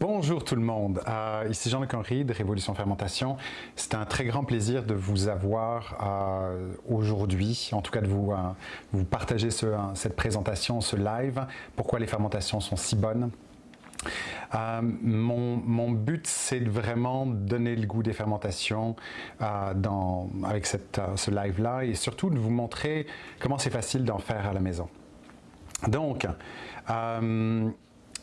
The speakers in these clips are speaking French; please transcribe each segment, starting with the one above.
Bonjour tout le monde, euh, ici Jean-Luc Henry de Révolution Fermentation. C'est un très grand plaisir de vous avoir euh, aujourd'hui, en tout cas de vous, euh, partager cette présentation, ce live, pourquoi les fermentations sont si bonnes? Mon, but, c'est de vraiment donner le goût des fermentations avec ce live-là et surtout de vous montrer comment c'est facile d'en faire à la maison. Donc,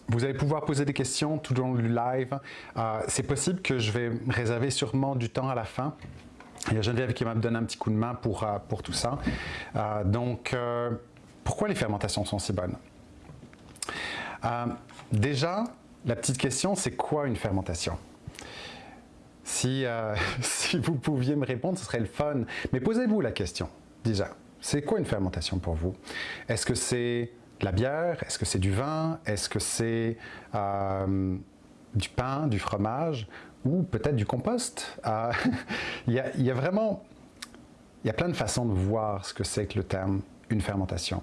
vous allez pouvoir poser des questions tout au long du live. Euh, c'est possible que je vais réserver sûrement du temps à la fin. Il y a Geneviève qui va me donner un petit coup de main pour, euh, pour tout ça. Euh, donc, pourquoi les fermentations sont si bonnes? Déjà, la petite question, c'est quoi une fermentation? Si, si vous pouviez me répondre, ce serait le fun. Mais posez-vous la question, déjà. C'est quoi une fermentation pour vous? Est-ce que c'est de la bière? Est-ce que c'est du vin? Est-ce que c'est euh, du pain, du fromage? Ou peut-être du compost? Euh, il, y a, vraiment il y a plein de façons de voir ce que c'est que le terme une fermentation.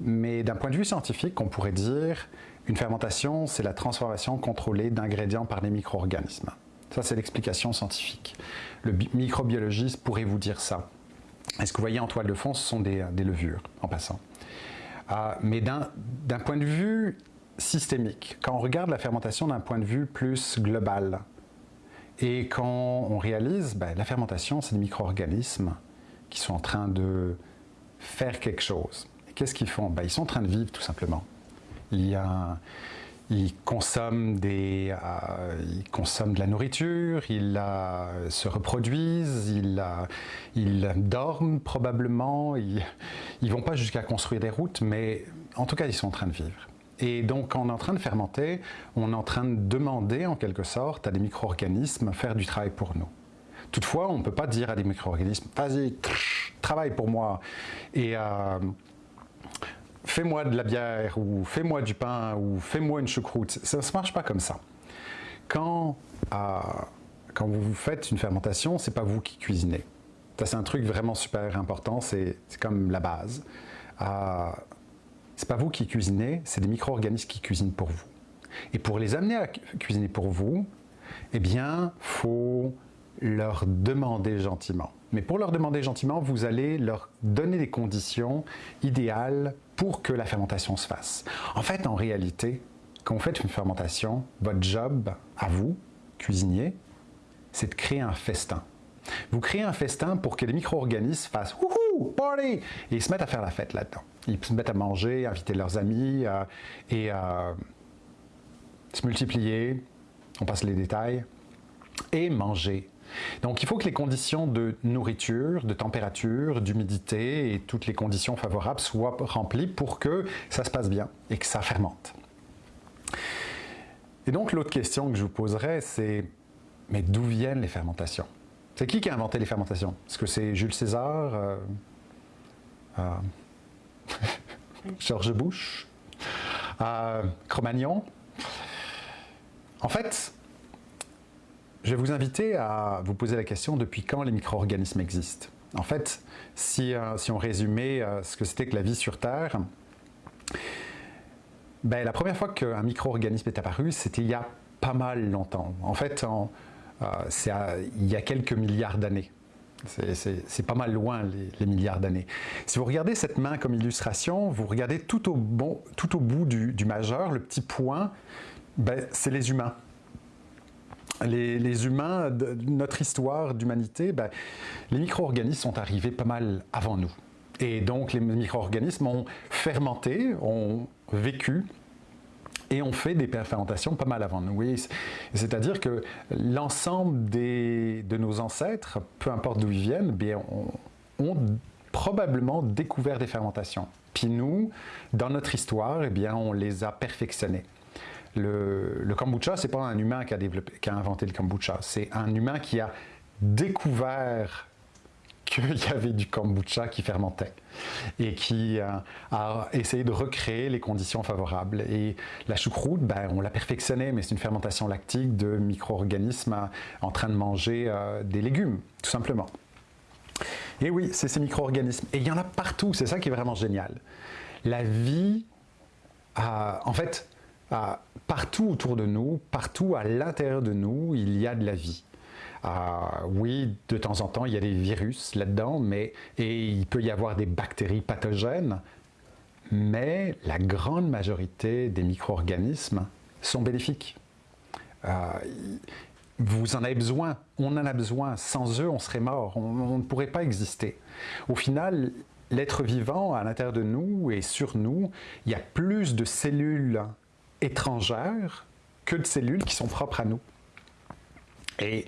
Mais d'un point de vue scientifique, on pourrait dire une fermentation, c'est la transformation contrôlée d'ingrédients par les micro-organismes. Ça, c'est l'explication scientifique. Le microbiologiste pourrait vous dire ça. Et ce que vous voyez en toile de fond, ce sont des levures, en passant? Ah, mais d'un point de vue systémique, quand on regarde la fermentation d'un point de vue plus global, et quand on réalise, ben, la fermentation, c'est des micro-organismes qui sont en train de faire quelque chose. Qu'est-ce qu'ils font? Ben, Ils sont en train de vivre tout simplement. Il y a, ils consomment, des, euh, ils consomment de la nourriture, ils euh, se reproduisent, ils, euh, ils dorment probablement, ils ne vont pas jusqu'à construire des routes, mais en tout cas, ils sont en train de vivre. Et donc, on est en train de fermenter, on est en train de demander, en quelque sorte, à des micro-organismes faire du travail pour nous. Toutefois, on ne peut pas dire à des micro-organismes « vas-y, travaille pour moi ». Et fais-moi de la bière, ou fais-moi du pain, ou fais-moi une choucroute. Ça ne marche pas comme ça. Quand, quand vous faites une fermentation, c'est pas vous qui cuisinez. Ça, c'est un truc vraiment super important, c'est comme la base. Euh, c'est pas vous qui cuisinez, c'est des micro-organismes qui cuisinent pour vous. Et pour les amener à cuisiner pour vous, eh bien, faut leur demander gentiment. Mais pour leur demander gentiment, vous allez leur donner des conditions idéales pour que la fermentation se fasse. En fait, en réalité, quand vous faites une fermentation, votre job à vous, cuisinier, c'est de créer un festin. Vous créez un festin pour que les micro-organismes fassent « Wouhou, party !» et ils se mettent à faire la fête là-dedans. Ils se mettent à manger, inviter leurs amis et se multiplier, on passe les détails, et manger donc il faut que les conditions de nourriture, de température, d'humidité et toutes les conditions favorables soient remplies pour que ça se passe bien et que ça fermente. Et donc l'autre question que je vous poserai, c'est mais d'où viennent les fermentations? C'est qui qui a inventé les fermentations? Est-ce que c'est Jules César euh, euh, George Bush euh, Cro-Magnon? En fait, je vais vous inviter à vous poser la question depuis quand les micro-organismes existent? En fait, si, euh, on résumait euh, ce que c'était que la vie sur Terre, ben, la première fois qu'un micro-organisme est apparu, c'était il y a pas mal longtemps. En fait, euh, c'est il y a quelques milliards d'années. C'est pas mal loin les, milliards d'années. Si vous regardez cette main comme illustration, vous regardez tout au, bout du, du majeur, le petit point, ben, c'est les humains les, humains, notre histoire d'humanité, ben, les micro-organismes sont arrivés pas mal avant nous. Et donc les micro-organismes ont fermenté, ont vécu et ont fait des fermentations pas mal avant nous. C'est-à-dire que l'ensemble de nos ancêtres, peu importe d'où ils viennent, bien, ont, probablement découvert des fermentations. Puis nous, dans notre histoire, eh bien, on les a perfectionnées le, le kombucha, c'est pas un humain qui a, développé, qui a inventé le kombucha, c'est un humain qui a découvert qu'il y avait du kombucha qui fermentait et qui a essayé de recréer les conditions favorables. Et la choucroute, ben, on l'a perfectionnée, mais c'est une fermentation lactique de micro-organismes en train de manger euh, des légumes, tout simplement. Et oui, c'est ces micro-organismes. Et il y en a partout, c'est ça qui est vraiment génial. La vie, en fait, partout autour de nous, partout à l'intérieur de nous, il y a de la vie. oui, de temps en temps, il y a des virus là-dedans, mais et il peut y avoir des bactéries pathogènes, mais la grande majorité des micro-organismes sont bénéfiques. Euh, vous en avez besoin, on en a besoin. Sans eux, on serait mort, on, ne pourrait pas exister. Au final, l'être vivant à l'intérieur de nous et sur nous, il y a plus de cellules étrangères que de cellules qui sont propres à nous. Et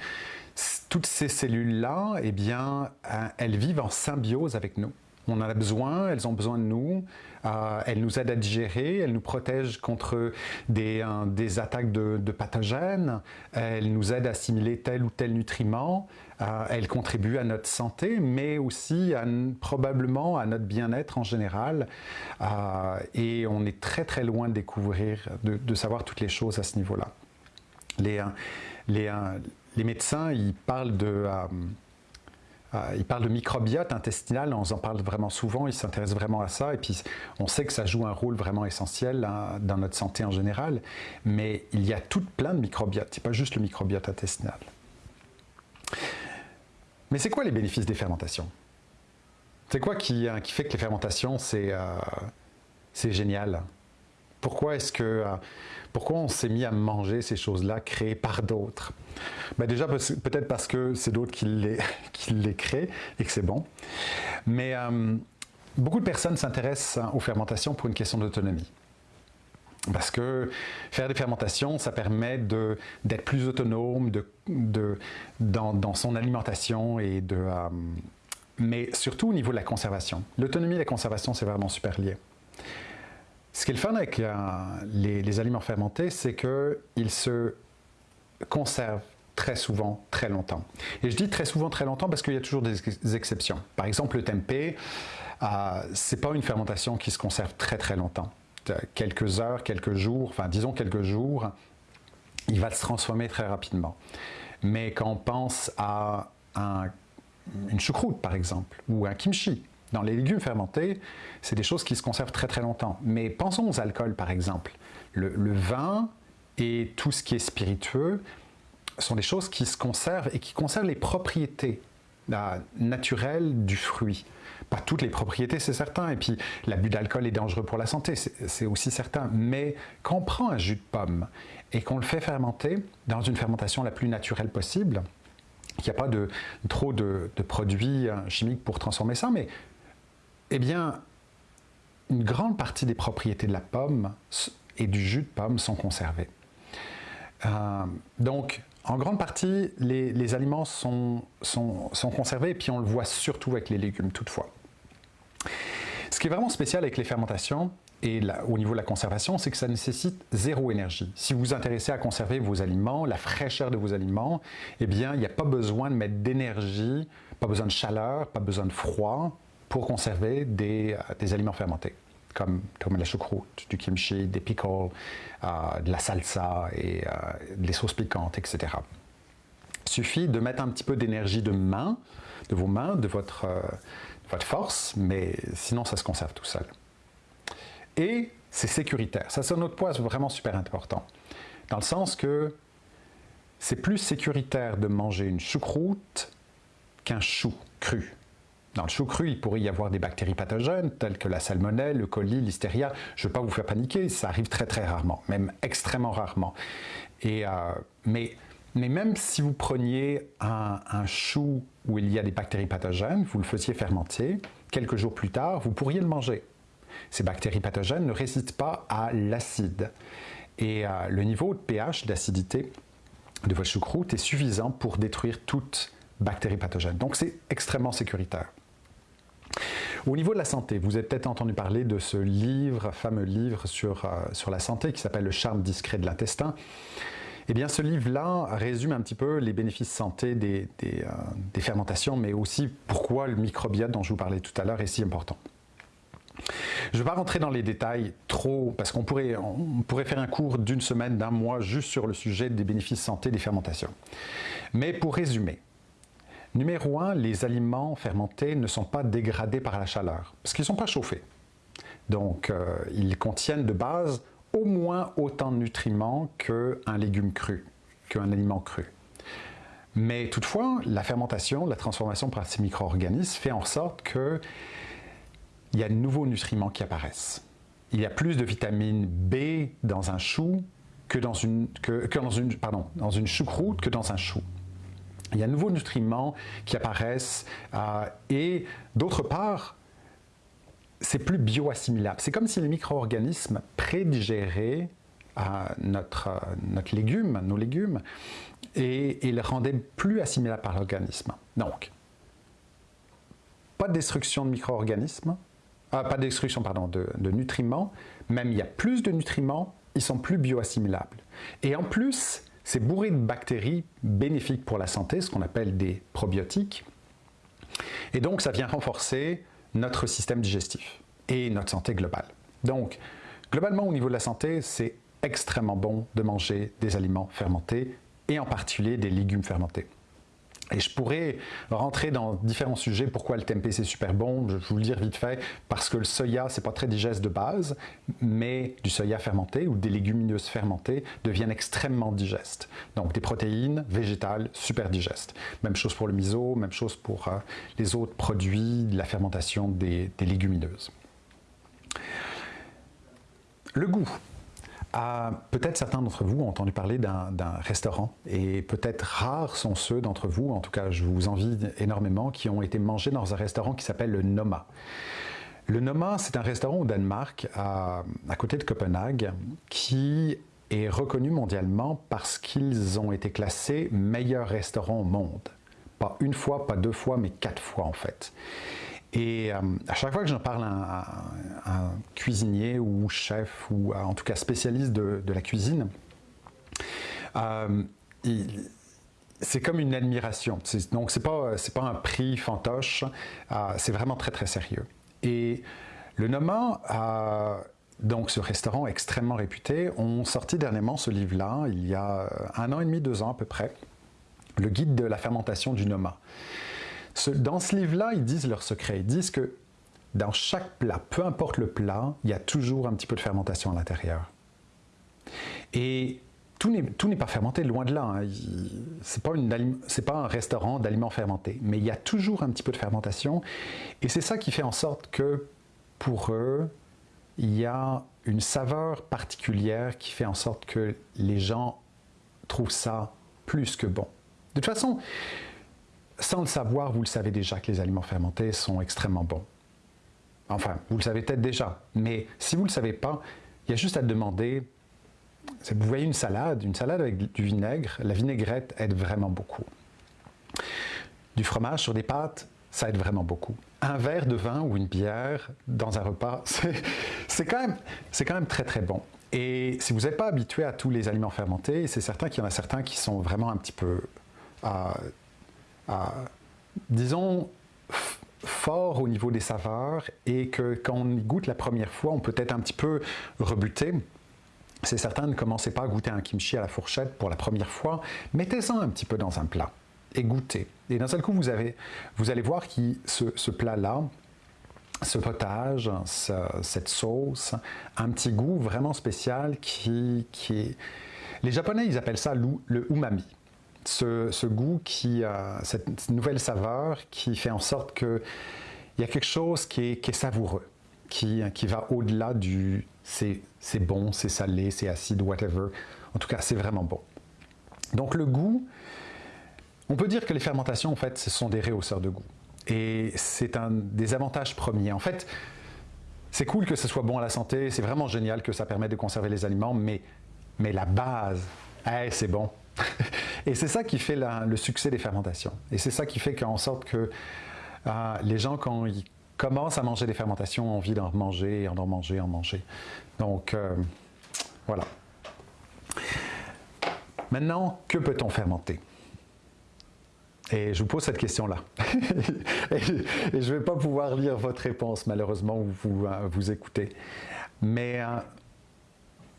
toutes ces cellules-là, eh bien, euh, elles vivent en symbiose avec nous. On en a besoin, elles ont besoin de nous, euh, elles nous aident à digérer, elles nous protègent contre des, euh, attaques de, pathogènes, elles nous aident à assimiler tel ou tel nutriment, euh, elles contribuent à notre santé, mais aussi probablement à notre bien-être en général. et on est très très loin de découvrir, de, savoir toutes les choses à ce niveau-là. Les, les, médecins, ils parlent de euh, de microbiote intestinal, on en parle vraiment souvent, il s'intéresse vraiment à ça, et puis on sait que ça joue un rôle vraiment essentiel hein, dans notre santé en général, mais il y a tout plein de microbiotes, c'est pas juste le microbiote intestinal. Mais c'est quoi les bénéfices des fermentations? C'est quoi qui, hein, fait que les fermentations, c'est euh, génial? Pourquoi est-ce que... Euh, pourquoi on s'est mis à manger ces choses-là créées par d'autres? Ben Déjà, peut-être parce que c'est d'autres qui les, qui créent et que c'est bon. Mais euh, beaucoup de personnes s'intéressent aux fermentations pour une question d'autonomie. Parce que faire des fermentations, ça permet d'être plus autonome dans, son alimentation et de... Euh, mais surtout au niveau de la conservation. L'autonomie et la conservation, c'est vraiment super lié. Ce qui est le fun avec euh, les, aliments fermentés, c'est qu'ils se conservent très souvent, très longtemps. Et je dis très souvent, très longtemps parce qu'il y a toujours des exceptions. Par exemple, le tempeh, euh, ce n'est pas une fermentation qui se conserve très très longtemps. Quelques heures, quelques jours, enfin disons quelques jours, il va se transformer très rapidement. Mais quand on pense à une choucroute, par exemple, ou un kimchi, dans les légumes fermentés, c'est des choses qui se conservent très très longtemps. Mais pensons aux alcools par exemple. Le, vin et tout ce qui est spiritueux sont des choses qui se conservent et qui conservent les propriétés naturelles du fruit. Toutes les propriétés, c'est certain. Et puis, l'abus d'alcool est dangereux pour la santé, c'est aussi certain. Mais quand on prend un jus de pomme et qu'on le fait fermenter dans une fermentation la plus naturelle possible, il n'y a pas de, trop de, produits hein, chimiques pour transformer ça, mais eh bien, une grande partie des propriétés de la pomme et du jus de pomme sont conservées. Euh, donc, en grande partie, les, aliments sont, conservés et puis on le voit surtout avec les légumes toutefois. Qui est vraiment spécial avec les fermentations et au niveau de la conservation, c'est que ça nécessite zéro énergie. Si vous vous intéressez à conserver vos aliments, la fraîcheur de vos aliments, eh bien, il n'y a pas besoin de mettre d'énergie, pas besoin de chaleur, pas besoin de froid pour conserver des, euh, aliments fermentés, comme, la choucroute, du kimchi, des pickles, euh, de la salsa et euh, des sauces piquantes, etc. Il suffit de mettre un petit peu d'énergie de main, de vos mains, de votre, votre force, mais sinon ça se conserve tout seul. Et c'est sécuritaire. Ça, c'est un autre point vraiment super important. Dans le sens que c'est plus sécuritaire de manger une choucroute qu'un chou cru. Dans le chou cru, il pourrait y avoir des bactéries pathogènes telles que la salmonelle, le coli, l'hystéria. Je ne veux pas vous faire paniquer, ça arrive très très rarement, même extrêmement rarement. Et, euh, mais, mais même si vous preniez un, chou où il y a des bactéries pathogènes, vous le faisiez fermenter, quelques jours plus tard, vous pourriez le manger. Ces bactéries pathogènes ne résistent pas à l'acide. Et euh, le niveau de pH, d'acidité de votre choucroute est suffisant pour détruire toute bactérie pathogène. Donc c'est extrêmement sécuritaire. Au niveau de la santé, vous avez peut-être entendu parler de ce livre, fameux livre sur, euh, sur la santé qui s'appelle Le charme discret de l'intestin. Eh bien, ce livre-là résume un petit peu les bénéfices santé euh, des, fermentations, mais aussi pourquoi le microbiote dont je vous parlais tout à l'heure est si important. Je ne vais pas rentrer dans les détails trop, parce qu'on pourrait, on pourrait faire un cours d'une semaine, d'un mois, juste sur le sujet des bénéfices santé des fermentations. Mais pour résumer, Numéro 1, les aliments fermentés ne sont pas dégradés par la chaleur, parce qu'ils ne sont pas chauffés. Donc, euh, ils contiennent de base au moins autant de nutriments qu'un légume cru, qu'un aliment cru. Mais toutefois, la fermentation, la transformation par ces micro-organismes fait en sorte qu'il y a de nouveaux nutriments qui apparaissent. Il y a plus de vitamine B dans un chou que dans une, que, dans une, pardon, dans une choucroute que dans un chou. Il y a de nouveaux nutriments qui apparaissent euh, et d'autre part, c'est plus bioassimilable. C'est comme si les micro-organismes prédigéraient euh, notre, euh, notre nos légumes, et, et les rendaient plus assimilables par l'organisme. Donc, pas de destruction de micro-organismes, pas de destruction de nutriments, même il y a plus de nutriments, ils sont plus bioassimilables. Et en plus, c'est bourré de bactéries bénéfiques pour la santé, ce qu'on appelle des probiotiques. Et donc, ça vient renforcer notre système digestif et notre santé globale. Donc, globalement, au niveau de la santé, c'est extrêmement bon de manger des aliments fermentés et en particulier des légumes fermentés. Et je pourrais rentrer dans différents sujets, pourquoi le tempeh c'est super bon, je vais vous le dire vite fait, parce que le soya c'est pas très digeste de base, mais du soya fermenté ou des légumineuses fermentées deviennent extrêmement digestes. Donc des protéines végétales super digestes. Même chose pour le miso, même chose pour euh, les autres produits de la fermentation des légumineuses. Le goût. Ah, peut-être certains d'entre vous ont entendu parler d'un restaurant et peut-être rares sont ceux d'entre vous, en tout cas je vous envie énormément, qui ont été mangés dans un restaurant qui s'appelle le Noma. Le Noma, c'est un restaurant au Danemark, à, côté de Copenhague, qui est reconnu mondialement parce qu'ils ont été classés meilleurs restaurants au monde. Pas une fois, pas deux fois, mais quatre fois en fait. Et euh, à chaque fois que j'en parle à, un cuisinier ou chef ou en tout cas spécialiste de, la cuisine, euh, c'est comme une admiration. Donc c'est pas pas un prix fantoche, euh, c'est vraiment très très sérieux. Et le Noma, donc ce restaurant extrêmement réputé, ont sorti dernièrement ce livre-là, il y a un an et demi, deux ans à peu près, le guide de la fermentation du Noma dans ce livre-là, ils disent leur secret. Ils disent que dans chaque plat, peu importe le plat, il y a toujours un petit peu de fermentation à l'intérieur. Et tout n'est pas fermenté, loin de là. Hein. Ce n'est pas, un restaurant d'aliments fermentés, mais il y a toujours un petit peu de fermentation. Et c'est ça qui fait en sorte que, pour eux, il y a une saveur particulière qui fait en sorte que les gens trouvent ça plus que bon. De toute façon, sans le savoir, vous le savez déjà que les aliments fermentés sont extrêmement bons. Enfin, vous le savez peut-être déjà, mais si vous ne le savez pas, il y a juste à demander. Vous voyez une salade, une salade avec du vinaigre, la vinaigrette aide vraiment beaucoup. Du fromage sur des pâtes, ça aide vraiment beaucoup. Un verre de vin ou une bière dans un repas, c'est quand, même, très très bon. Et si vous n'êtes pas habitué à tous les aliments fermentés, c'est certain qu'il y en a certains qui sont vraiment un petit peu euh, disons, fort au niveau des saveurs et que quand on y goûte la première fois, on peut être un petit peu rebuté. C'est certain, ne commencez pas à goûter un kimchi à la fourchette pour la première fois. Mettez-en un petit peu dans un plat et goûtez. Et d'un seul coup, vous, avez, vous allez voir que ce, ce plat-là, ce potage, cette sauce, un petit goût vraiment spécial qui, qui est... Les Japonais, ils appellent ça le umami ce, goût, qui, cette nouvelle saveur qui fait en sorte qu'il y a quelque chose qui est, savoureux, qui, qui va au-delà du c'est bon, c'est salé, c'est acide, whatever. En tout cas, c'est vraiment bon. Donc le goût, on peut dire que les fermentations, en fait, ce sont des réhausseurs de goût. Et c'est un des avantages premiers. En fait, c'est cool que ce soit bon à la santé, c'est vraiment génial que ça permette de conserver les aliments, mais, mais la base, c'est bon, et c'est ça qui fait le succès des fermentations. Et c'est ça qui fait qu'en sorte que euh, les gens, quand ils commencent à manger des fermentations, ont envie d'en manger, en manger, en manger. Donc, euh, voilà. Maintenant, que peut-on fermenter? Et je vous pose cette question-là. et, je ne vais pas pouvoir lire votre réponse, malheureusement, où vous, euh, vous écoutez. Mais,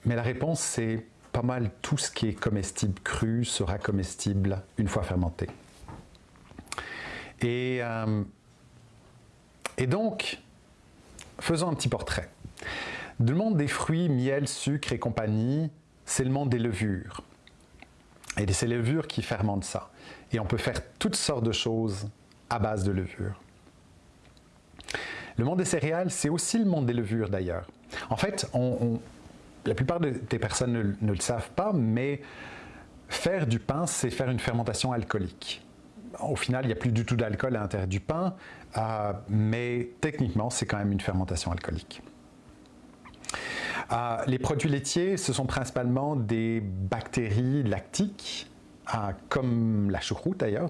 mais la réponse, c'est pas mal tout ce qui est comestible cru sera comestible une fois fermenté. Et, euh, et donc, faisons un petit portrait. Le monde des fruits, miel, sucre et compagnie, c'est le monde des levures. Et c'est les levures qui fermentent ça. Et on peut faire toutes sortes de choses à base de levures. Le monde des céréales, c'est aussi le monde des levures d'ailleurs. En fait, la plupart des personnes ne, le savent pas, mais faire du pain, c'est faire une fermentation alcoolique. Au final, il n'y a plus du tout d'alcool à l'intérieur du pain, euh, mais techniquement, c'est quand même une fermentation alcoolique. Euh, les produits laitiers, ce sont principalement des bactéries lactiques, euh, comme la choucroute d'ailleurs,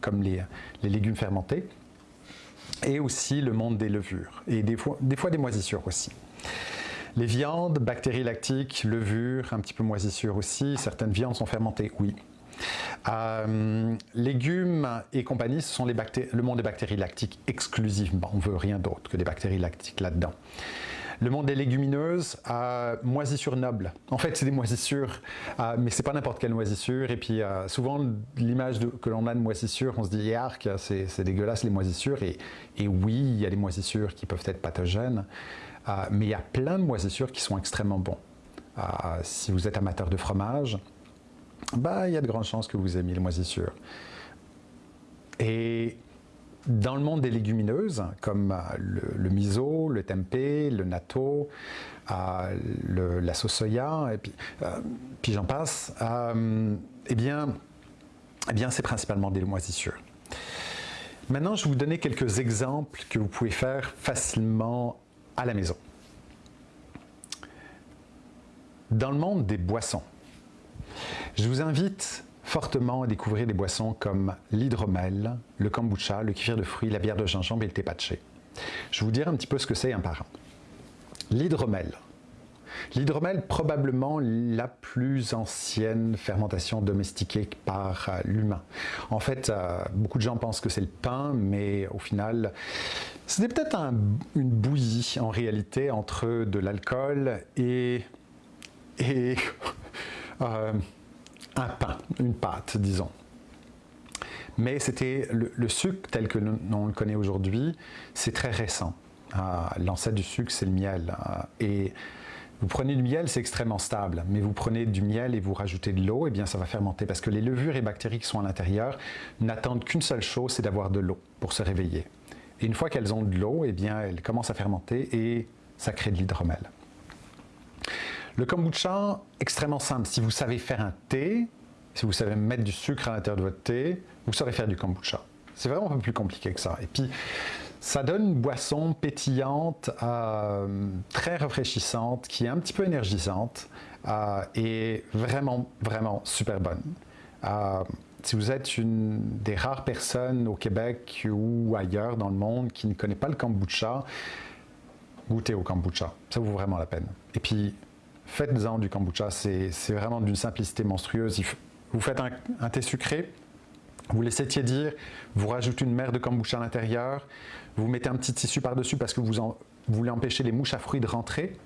comme les, légumes fermentés, et aussi le monde des levures, et des fois des, fois des moisissures aussi. Les viandes, bactéries lactiques, levures, un petit peu moisissures aussi, certaines viandes sont fermentées, oui. Euh, légumes et compagnie, ce sont les le monde des bactéries lactiques exclusivement. On veut rien d'autre que des bactéries lactiques là-dedans. Le monde des légumineuses, euh, moisissures nobles. En fait, c'est des moisissures, euh, mais c'est pas n'importe quelle moisissure. Et puis, euh, souvent, l'image que l'on a de moisissure, on se dit, arc, c'est dégueulasse les moisissures. Et, oui, il y a des moisissures qui peuvent être pathogènes, euh, mais il y a plein de moisissures qui sont extrêmement bons. si vous êtes amateur de fromage, bah, il y a de grandes chances que vous aimiez les moisissures. Et dans le monde des légumineuses, comme euh, le, miso, le tempeh, le natto, euh, la sauce soya, et puis, euh, j'en passe, eh bien, eh bien c'est principalement des moisissures. Maintenant, je vais vous donner quelques exemples que vous pouvez faire facilement à la maison. Dans le monde des boissons, je vous invite fortement à découvrir des boissons comme l'hydromel, le kombucha, le kefir de fruits, la bière de gingembre et le thé. Je vais vous dire un petit peu ce que c'est un par un. L'hydromel. L'hydromel, probablement la plus ancienne fermentation domestiquée par euh, l'humain. En fait, euh, beaucoup de gens pensent que c'est le pain, mais au final, c'était peut-être une bouillie en réalité entre de l'alcool et, et euh, un pain, une pâte, disons. Mais c'était le, sucre tel que nous, le connaît aujourd'hui, c'est très récent. Ah, l'ancêtre du sucre, c'est le miel. Ah, et vous prenez du miel, c'est extrêmement stable, mais vous prenez du miel et vous rajoutez de l'eau, et eh bien ça va fermenter parce que les levures et bactéries qui sont à l'intérieur n'attendent qu'une seule chose, c'est d'avoir de l'eau pour se réveiller. Et une fois qu'elles ont de l'eau, eh bien elles commencent à fermenter et ça crée de l'hydromel. Le kombucha, extrêmement simple. Si vous savez faire un thé, si vous savez mettre du sucre à l'intérieur de votre thé, vous saurez faire du kombucha. C'est vraiment un peu plus compliqué que ça. Et puis, ça donne une boisson pétillante, euh, très rafraîchissante, qui est un petit peu énergisante euh, et vraiment, vraiment super bonne. Euh, si vous êtes une des rares personnes au Québec ou ailleurs dans le monde qui ne connaît pas le kombucha, goûtez au kombucha. Ça vaut vraiment la peine. Et puis, faites-en du kombucha. C'est vraiment d'une simplicité monstrueuse. Vous faites un, thé sucré, vous laissez tiédir, vous rajoutez une mer de kombucha à l'intérieur, vous mettez un petit tissu par-dessus parce que vous, voulez empêcher les mouches à fruits de rentrer,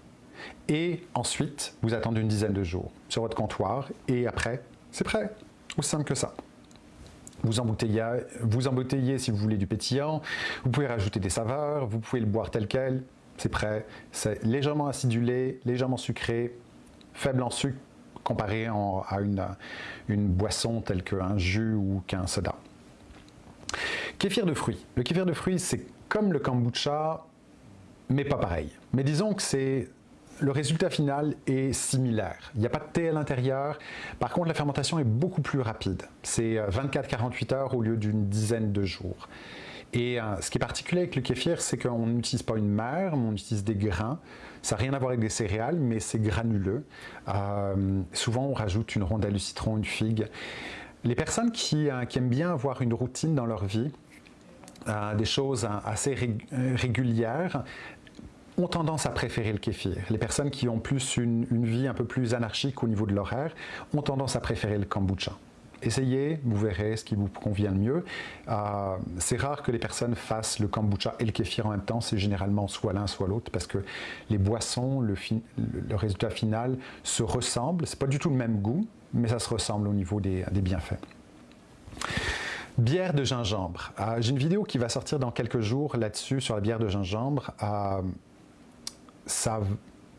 et ensuite, vous attendez une dizaine de jours sur votre comptoir, et après, c'est prêt. Aussi simple que ça. Vous embouteillez, vous embouteillez si vous voulez du pétillant, vous pouvez rajouter des saveurs, vous pouvez le boire tel quel, c'est prêt. C'est légèrement acidulé, légèrement sucré, faible en sucre comparé à une, boisson telle qu'un jus ou qu'un soda. Kéfir de fruits. Le kéfir de fruits, c'est comme le kombucha, mais pas pareil. Mais disons que c'est le résultat final est similaire. Il n'y a pas de thé à l'intérieur. Par contre, la fermentation est beaucoup plus rapide. C'est 24-48 euh, heures au lieu d'une dizaine de jours. Et euh, ce qui est particulier avec le kéfir, c'est qu'on n'utilise pas une mère, mais on utilise des grains. Ça n'a rien à voir avec des céréales, mais c'est granuleux. Euh, souvent, on rajoute une rondelle de citron, une figue. Les personnes qui, euh, aiment bien avoir une routine dans leur vie, des choses assez régulières, ont tendance à préférer le kéfir. Les personnes qui ont plus une vie un peu plus anarchique au niveau de l'horaire ont tendance à préférer le kombucha essayez, vous verrez ce qui vous convient le mieux. Euh, c'est rare que les personnes fassent le kombucha et le kéfir en même temps, c'est généralement soit l'un soit l'autre parce que les boissons, le, résultat final se ressemble. C'est pas du tout le même goût, mais ça se ressemble au niveau des, bienfaits. Bière de gingembre. Euh, j'ai une vidéo qui va sortir dans quelques jours là-dessus sur la bière de gingembre. Euh,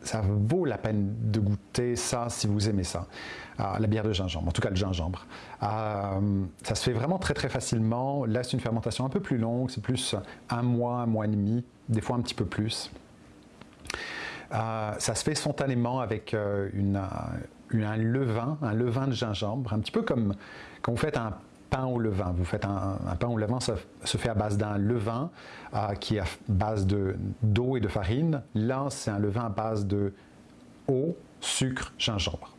ça vaut la peine de goûter ça si vous aimez ça, la bière de gingembre, en tout cas le gingembre. ça se fait vraiment très très facilement. Là, c'est une fermentation un peu plus longue, c'est plus un mois, un mois et demi, des fois un petit peu plus. ça se fait spontanément avec une, un levain, un levain de gingembre, un petit peu comme quand vous faites un pain au levain. Vous faites un, pain au levain, ça se fait à base d'un levain euh, qui est à base d'eau et de farine. Là, c'est un levain à base de eau, sucre, gingembre.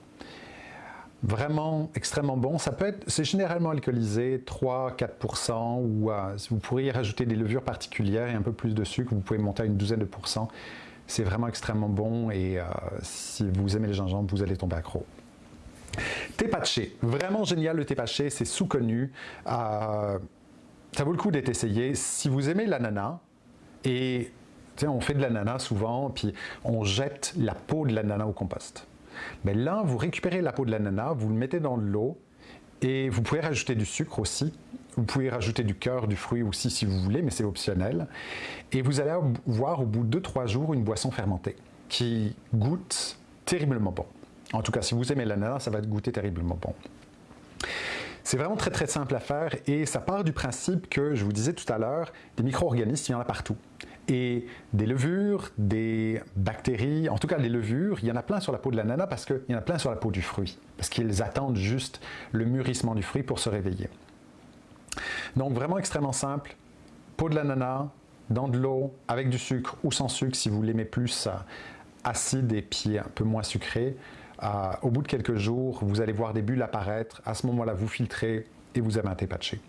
Vraiment extrêmement bon. Ça peut être, c'est généralement alcoolisé, 3-4%, ou euh, vous pourriez rajouter des levures particulières et un peu plus de sucre, vous pouvez monter à une douzaine de pourcents. C'est vraiment extrêmement bon et euh, si vous aimez les gingembre, vous allez tomber accro. Thé patché, vraiment génial le thé patché, c'est sous-connu. Euh, ça vaut le coup d'être essayé. Si vous aimez l'ananas, et on fait de l'ananas souvent, puis on jette la peau de l'ananas au compost. Mais là, vous récupérez la peau de l'ananas, vous le mettez dans de l'eau, et vous pouvez rajouter du sucre aussi. Vous pouvez rajouter du cœur du fruit aussi si vous voulez, mais c'est optionnel. Et vous allez voir au bout de 2-3 jours une boisson fermentée qui goûte terriblement bon. En tout cas, si vous aimez l'ananas, ça va goûter terriblement bon. C'est vraiment très très simple à faire et ça part du principe que, je vous disais tout à l'heure, des micro-organismes, il y en a partout. Et des levures, des bactéries, en tout cas des levures, il y en a plein sur la peau de l'ananas parce qu'il y en a plein sur la peau du fruit. Parce qu'ils attendent juste le mûrissement du fruit pour se réveiller. Donc vraiment extrêmement simple, peau de l'ananas, dans de l'eau, avec du sucre ou sans sucre si vous l'aimez plus acide et puis un peu moins sucré. Euh, au bout de quelques jours, vous allez voir des bulles apparaître. À ce moment-là, vous filtrez et vous avez un thé patché.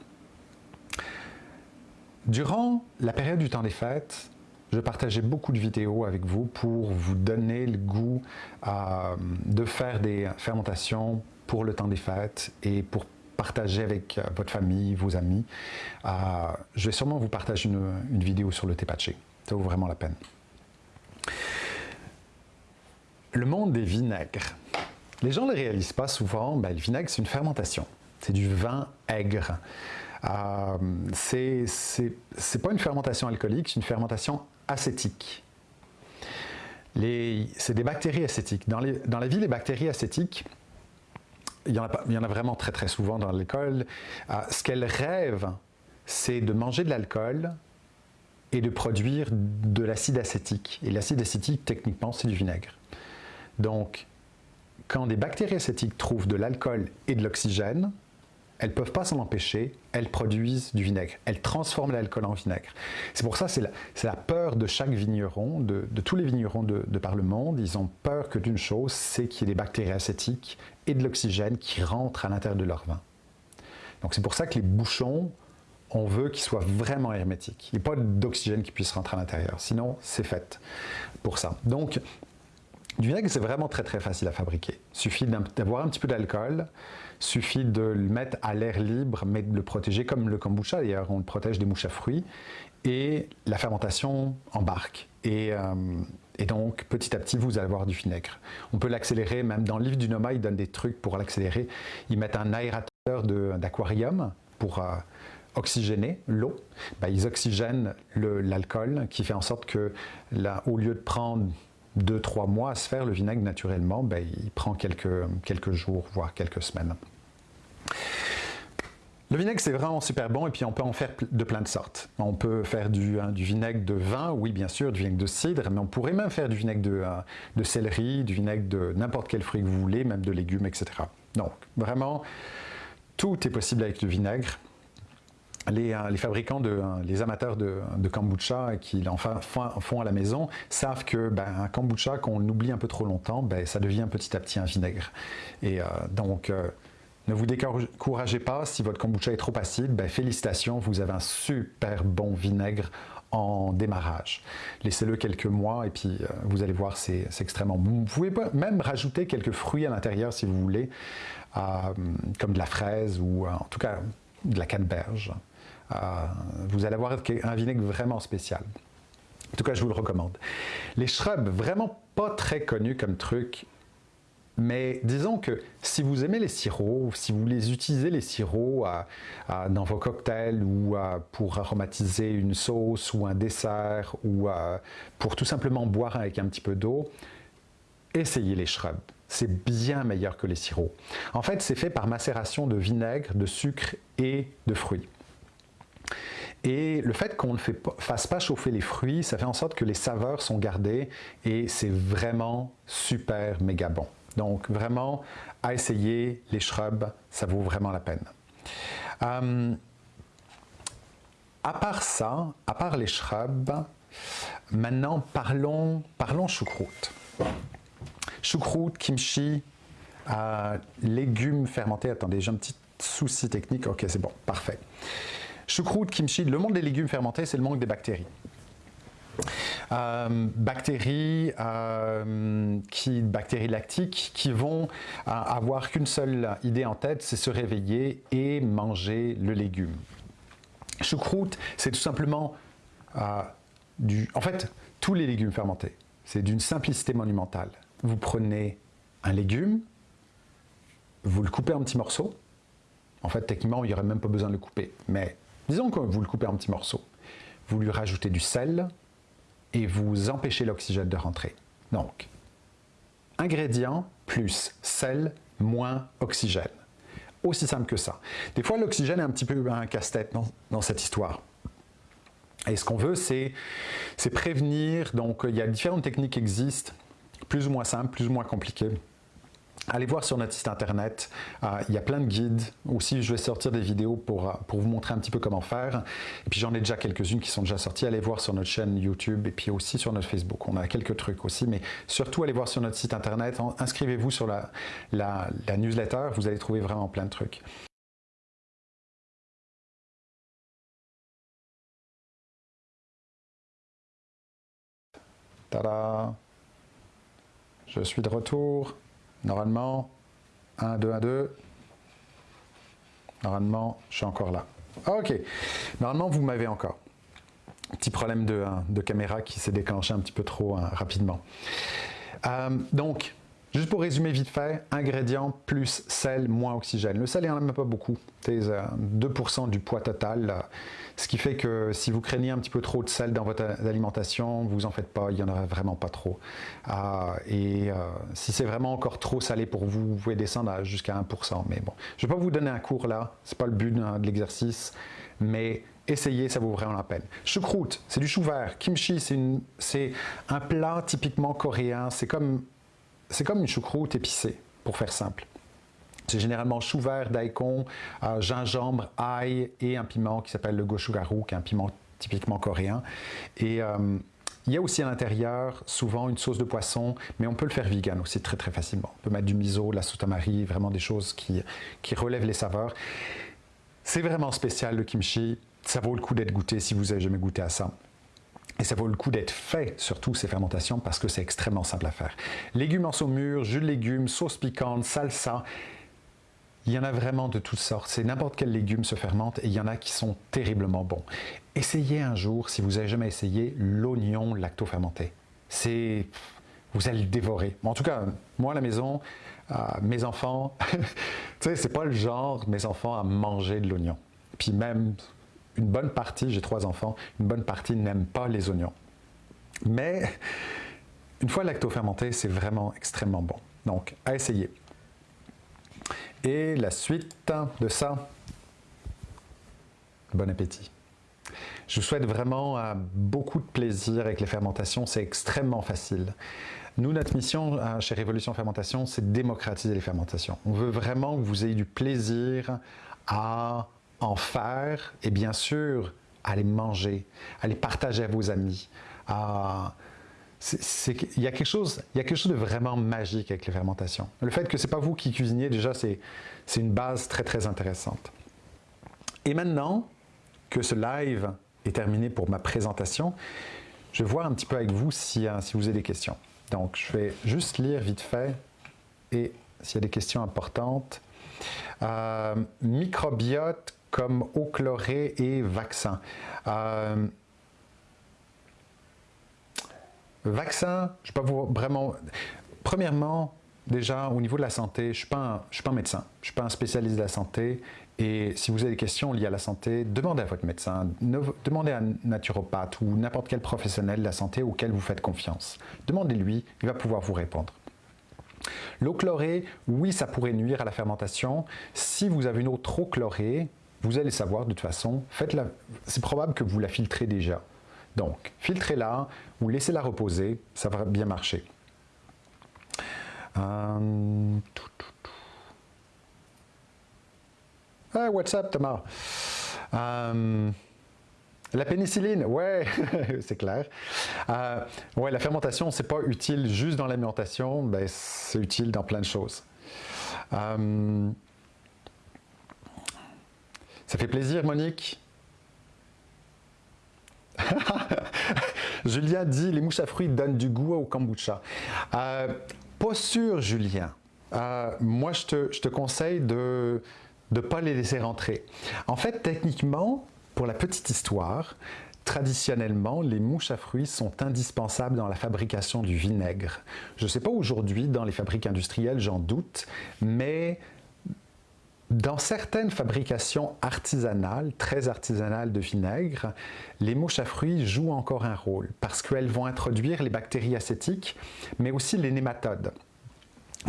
Durant la période du temps des fêtes, je partageais beaucoup de vidéos avec vous pour vous donner le goût euh, de faire des fermentations pour le temps des fêtes et pour partager avec euh, votre famille, vos amis. je vais sûrement vous partager une, une vidéo sur le thé patché. Ça vaut vraiment la peine. Le monde des vinaigres. Les gens ne le réalisent pas souvent, ben, le vinaigre c'est une fermentation. C'est du vin aigre. Euh, c'est pas une fermentation alcoolique, c'est une fermentation acétique. C'est des bactéries acétiques. Dans, la vie, les bactéries acétiques, il y, en a, il y en a vraiment très très souvent dans l'alcool. Euh, ce qu'elles rêvent, c'est de manger de l'alcool et de produire de l'acide acétique. Et l'acide acétique, techniquement, c'est du vinaigre. Donc, quand des bactéries acétiques trouvent de l'alcool et de l'oxygène, elles ne peuvent pas s'en empêcher, elles produisent du vinaigre. Elles transforment l'alcool en vinaigre. C'est pour ça, c'est la, peur de chaque vigneron, de, tous les vignerons de, par le monde. Ils ont peur que d'une chose, c'est qu'il y ait des bactéries acétiques et de l'oxygène qui rentrent à l'intérieur de leur vin. Donc c'est pour ça que les bouchons, on veut qu'ils soient vraiment hermétiques. Il n'y a pas d'oxygène qui puisse rentrer à l'intérieur. Sinon, c'est fait pour ça. Donc, du vinaigre, c'est vraiment très très facile à fabriquer. Il suffit d'avoir un petit peu d'alcool, suffit de le mettre à l'air libre, mais de le protéger comme le kombucha d'ailleurs, on le protège des mouches à fruits, et la fermentation embarque. Et, euh, donc, petit à petit, vous allez avoir du vinaigre. On peut l'accélérer, même dans le livre du Noma, ils donnent des trucs pour l'accélérer. Ils mettent un aérateur d'aquarium pour euh, oxygéner l'eau. Ben, ils oxygènent l'alcool, qui fait en sorte que, au lieu de prendre deux, trois mois à se faire le vinaigre naturellement, ben, il prend quelques, quelques jours, voire quelques semaines. Le vinaigre, c'est vraiment super bon et puis on peut en faire de plein de sortes. On peut faire du, hein, du, vinaigre de vin, oui bien sûr, du vinaigre de cidre, mais on pourrait même faire du vinaigre de, euh, de céleri, du vinaigre de n'importe quel fruit que vous voulez, même de légumes, etc. Donc, vraiment, tout est possible avec le vinaigre. Euh, les, fabricants, de, euh, les amateurs de, kombucha qui en font à la maison savent que ben, un kombucha, qu'on oublie un peu trop longtemps, ben, ça devient petit à petit un vinaigre. Et euh, donc, ne vous découragez pas, si votre kombucha est trop acide, ben, félicitations, vous avez un super bon vinaigre en démarrage. Laissez-le quelques mois et puis vous allez voir, c'est extrêmement bon. Vous pouvez même rajouter quelques fruits à l'intérieur si vous voulez, comme de la fraise ou en tout cas de la canneberge. Euh, vous allez avoir un vinaigre vraiment spécial. En tout cas, je vous le recommande. Les shrubs, vraiment pas très connus comme truc, mais disons que si vous aimez les sirops, si vous les utilisez les sirops dans vos cocktails ou pour aromatiser une sauce ou un dessert ou pour tout simplement boire avec un petit peu d'eau, essayez les shrubs. C'est bien meilleur que les sirops. En fait, c'est fait par macération de vinaigre, de sucre et de fruits. Et le fait qu'on ne fasse pas chauffer les fruits, ça fait en sorte que les saveurs sont gardées et c'est vraiment super méga bon. Donc vraiment, à essayer les shrubs, ça vaut vraiment la peine. Euh, à part ça, à part les shrubs, maintenant parlons, parlons choucroute. Choucroute, kimchi, euh, légumes fermentés. Attendez, j'ai un petit souci technique. Ok, c'est bon, parfait. Choucroute, kimchi, le monde des légumes fermentés, c'est le monde des bactéries. Euh, bactéries, euh, qui, bactéries lactiques qui vont euh, avoir qu'une seule idée en tête, c'est se réveiller et manger le légume. Choucroute, c'est tout simplement du... En fait, tous les légumes fermentés, c'est d'une simplicité monumentale. Vous prenez un légume, vous le coupez en petits morceaux. En fait, techniquement, il n'y aurait même pas besoin de le couper. Mais disons que vous le coupez en petits morceaux. Vous lui rajoutez du sel, et vous empêchez l'oxygène de rentrer. Donc, ingrédients plus sel moins oxygène. Aussi simple que ça. Des fois, l'oxygène est un petit peu un casse-tête dans, cette histoire. Et ce qu'on veut, c'est prévenir. Donc, il y a différentes techniques qui existent, plus ou moins simples, plus ou moins compliquées. Allez voir sur notre site internet, euh, il y a plein de guides. Aussi, je vais sortir des vidéos pour, euh, pour vous montrer un petit peu comment faire. Et puis j'en ai déjà quelques-unes qui sont déjà sorties. Allez voir sur notre chaîne YouTube et puis aussi sur notre Facebook. On a quelques trucs aussi, mais surtout allez voir sur notre site internet. Inscrivez-vous sur la newsletter, vous allez trouver vraiment plein de trucs. Tada Je suis de retour. Normalement, 1, 2, 1, 2. Normalement, je suis encore là. Ok. Normalement, vous m'avez encore. Petit problème de, de caméra qui s'est déclenché un petit peu trop hein, rapidement. Euh, donc, Juste pour résumer vite fait, ingrédients plus sel moins oxygène. Le sel, il n'y en a même pas beaucoup. C'est 2% du poids total. Ce qui fait que si vous craignez un petit peu trop de sel dans votre alimentation, vous en faites pas, il n'y en aura vraiment pas trop. Ah, et euh, si c'est vraiment encore trop salé pour vous, vous pouvez descendre jusqu'à 1%. Mais bon, je ne vais pas vous donner un cours là, ce n'est pas le but de l'exercice, mais essayez, ça vaut vraiment la peine. Choucroute, c'est du chou vert. Kimchi, c'est un plat typiquement coréen. C'est comme c'est comme une choucroute épicée, pour faire simple. C'est généralement chou vert, daikon, euh, gingembre, ail et un piment qui s'appelle le gochugaru, qui est un piment typiquement coréen. Et euh, il y a aussi à l'intérieur souvent une sauce de poisson, mais on peut le faire vegan aussi très très facilement. On peut mettre du miso, de la sotamari, vraiment des choses qui, qui relèvent les saveurs. C'est vraiment spécial le kimchi, ça vaut le coup d'être goûté si vous n'avez jamais goûté à ça. Et ça vaut le coup d'être fait, surtout ces fermentations, parce que c'est extrêmement simple à faire. Légumes en saumure, jus de légumes, sauce piquante, salsa, il y en a vraiment de toutes sortes. C'est n'importe quel légume se fermente et il y en a qui sont terriblement bons. Essayez un jour, si vous n'avez jamais essayé, l'oignon lacto-fermenté. C'est... Vous allez le dévorer. en tout cas, moi à la maison, euh, mes enfants, tu sais, c'est pas le genre, mes enfants, à manger de l'oignon. Puis même, une bonne partie, j'ai trois enfants, une bonne partie n'aime pas les oignons. Mais une fois lacto-fermenté, c'est vraiment extrêmement bon. Donc, à essayer. Et la suite de ça, bon appétit. Je vous souhaite vraiment euh, beaucoup de plaisir avec les fermentations, c'est extrêmement facile. Nous, notre mission euh, chez Révolution Fermentation, c'est démocratiser les fermentations. On veut vraiment que vous ayez du plaisir à en faire et bien sûr les manger, les partager à vos amis. il, y a quelque chose, il y a quelque chose de vraiment magique avec les fermentations. Le fait que ce n'est pas vous qui cuisinez, déjà, c'est une base très très intéressante. Et maintenant que ce live est terminé pour ma présentation, je vais voir un petit peu avec vous si, euh, si vous avez des questions. Donc, je vais juste lire vite fait et s'il y a des questions importantes. Euh, microbiote comme eau chlorée et vaccin. Euh, vaccin, je ne pas vous vraiment... Premièrement, déjà, au niveau de la santé, je ne suis, pas un, suis pas un médecin, je ne suis pas un spécialiste de la santé. Et si vous avez des questions liées à la santé, demandez à votre médecin, demandez à un naturopathe ou n'importe quel professionnel de la santé auquel vous faites confiance. Demandez-lui, il va pouvoir vous répondre. L'eau chlorée, oui, ça pourrait nuire à la fermentation. Si vous avez une eau trop chlorée, vous allez savoir de toute façon, c'est probable que vous la filtrez déjà. Donc, filtrez-la ou laissez-la reposer, ça va bien marcher. Euh, ah, what's up Thomas euh, La pénicilline, ouais, c'est clair. Euh, ouais, la fermentation, c'est pas utile juste dans l'alimentation, ben, c'est utile dans plein de choses. Ça fait plaisir, Monique. Julien dit les mouches à fruits donnent du goût au kombucha. Euh, pas sûr, Julien. Euh, moi, je te, je te, conseille de ne pas les laisser rentrer. En fait, techniquement, pour la petite histoire, traditionnellement, les mouches à fruits sont indispensables dans la fabrication du vinaigre. Je ne sais pas aujourd'hui, dans les fabriques industrielles, j'en doute, mais dans certaines fabrications artisanales, très artisanales de vinaigre, les mouches à fruits jouent encore un rôle parce qu'elles vont introduire les bactéries acétiques, mais aussi les nématodes.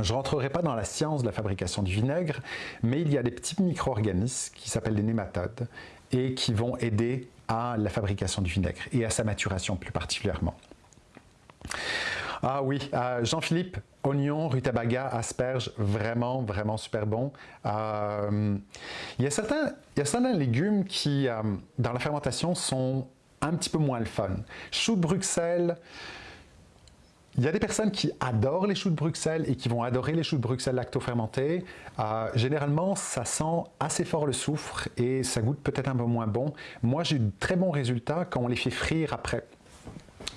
Je ne rentrerai pas dans la science de la fabrication du vinaigre, mais il y a des petits micro-organismes qui s'appellent les nématodes et qui vont aider à la fabrication du vinaigre et à sa maturation plus particulièrement. Ah oui, euh, Jean-Philippe, oignon, rutabaga, asperges, vraiment, vraiment super bon. Euh, il, y a certains, légumes qui, euh, dans la fermentation, sont un petit peu moins le fun. Choux de Bruxelles, il y a des personnes qui adorent les choux de Bruxelles et qui vont adorer les choux de Bruxelles lacto-fermentés. généralement, ça sent assez fort le soufre et ça goûte peut-être un peu moins bon. Moi, j'ai de très bons résultats quand on les fait frire après.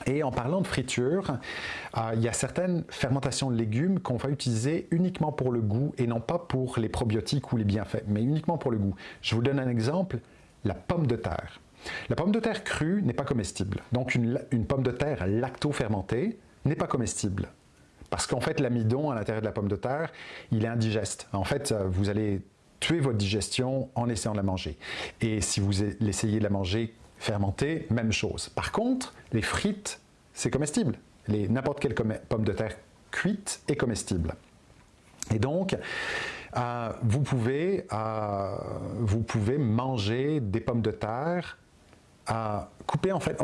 Et en parlant de friture, euh, il y a certaines fermentations de légumes qu'on va utiliser uniquement pour le goût et non pas pour les probiotiques ou les bienfaits, mais uniquement pour le goût. Je vous donne un exemple, la pomme de terre. La pomme de terre crue n'est pas comestible. Donc une, pomme de terre lacto-fermentée n'est pas comestible. Parce qu'en fait, l'amidon à l'intérieur de la pomme de terre, il est indigeste. En fait, euh, vous allez tuer votre digestion en essayant de la manger. Et si vous essayez de la manger fermenté, même chose. Par contre, les frites, c'est comestible. N'importe quelle pomme de terre cuite est comestible. Et donc, euh, vous, pouvez, euh, vous pouvez manger des pommes de terre euh, coupées en fait.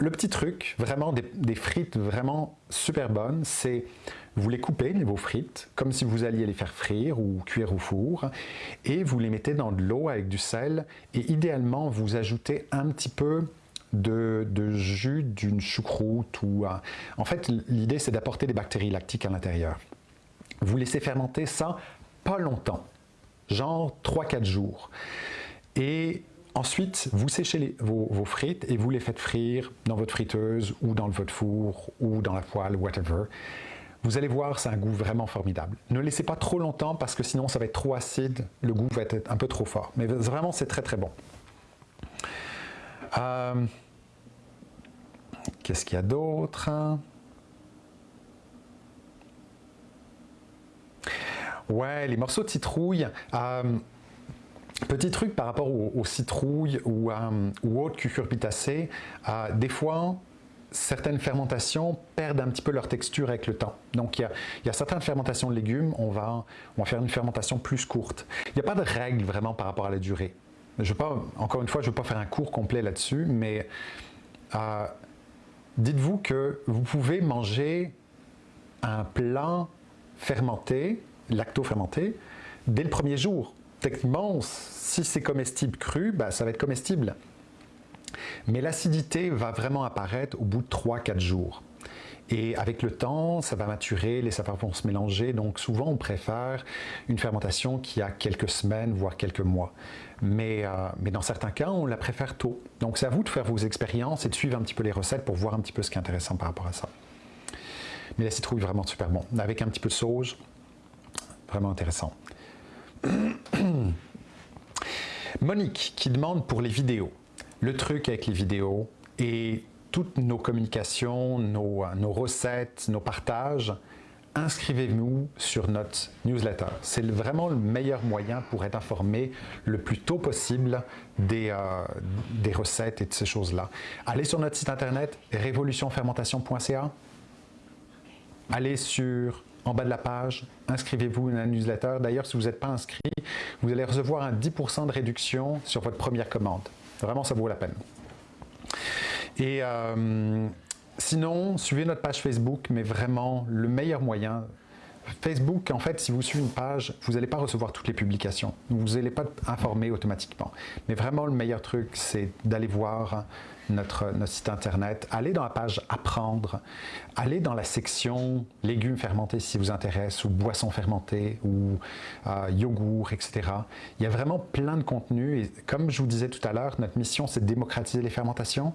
Le petit truc, vraiment des, frites vraiment super bonnes, c'est vous les coupez, vos frites, comme si vous alliez les faire frire ou cuire au four, et vous les mettez dans de l'eau avec du sel, et idéalement, vous ajoutez un petit peu de, jus d'une choucroute. Ou, en fait, l'idée, c'est d'apporter des bactéries lactiques à l'intérieur. Vous laissez fermenter ça pas longtemps, genre 3-4 jours. Et Ensuite, vous séchez vos, frites et vous les faites frire dans votre friteuse ou dans votre four ou dans la poêle, whatever. Vous allez voir, c'est un goût vraiment formidable. Ne laissez pas trop longtemps parce que sinon ça va être trop acide, le goût va être un peu trop fort. Mais vraiment, c'est très très bon. Euh, qu'est-ce qu'il y a d'autre Ouais, les morceaux de citrouille. Euh, petit truc par rapport aux, citrouilles ou, euh, autres cucurbitacées, des fois, certaines fermentations perdent un petit peu leur texture avec le temps. Donc, il y a, certaines fermentations de légumes, on va, on va faire une fermentation plus courte. Il n'y a pas de règle vraiment par rapport à la durée. Je pas, encore une fois, je ne veux pas faire un cours complet là-dessus, mais euh, dites-vous que vous pouvez manger un plat fermenté, lacto-fermenté, dès le premier jour. Techniquement, si c'est comestible cru, ben, ça va être comestible. Mais l'acidité va vraiment apparaître au bout de 3-4 jours. Et avec le temps, ça va maturer, les saveurs vont se mélanger, donc souvent on préfère une fermentation qui a quelques semaines, voire quelques mois. Mais, euh, mais dans certains cas, on la préfère tôt. Donc c'est à vous de faire vos expériences et de suivre un petit peu les recettes pour voir un petit peu ce qui est intéressant par rapport à ça. Mais la citrouille, vraiment super bon. Avec un petit peu de sauge, vraiment intéressant. Monique qui demande pour les vidéos le truc avec les vidéos et toutes nos communications, nos, recettes, nos partages, inscrivez-vous sur notre newsletter. C'est vraiment le meilleur moyen pour être informé le plus tôt possible des, euh, des recettes et de ces choses-là. Allez sur notre site internet révolutionfermentation.ca. Allez sur en bas de la page, inscrivez-vous à la newsletter. D'ailleurs, si vous n'êtes pas inscrit, vous allez recevoir un 10% de réduction sur votre première commande. Vraiment, ça vaut la peine. Et euh, sinon, suivez notre page Facebook, mais vraiment, le meilleur moyen, Facebook, en fait, si vous suivez une page, vous n'allez pas recevoir toutes les publications. Vous n'allez pas être informé automatiquement. Mais vraiment, le meilleur truc, c'est d'aller voir notre, site internet, aller dans la page Apprendre, aller dans la section légumes fermentés si vous intéresse, ou boissons fermentées, ou euh, yogourt, etc. Il y a vraiment plein de contenus. Et comme je vous disais tout à l'heure, notre mission, c'est de démocratiser les fermentations.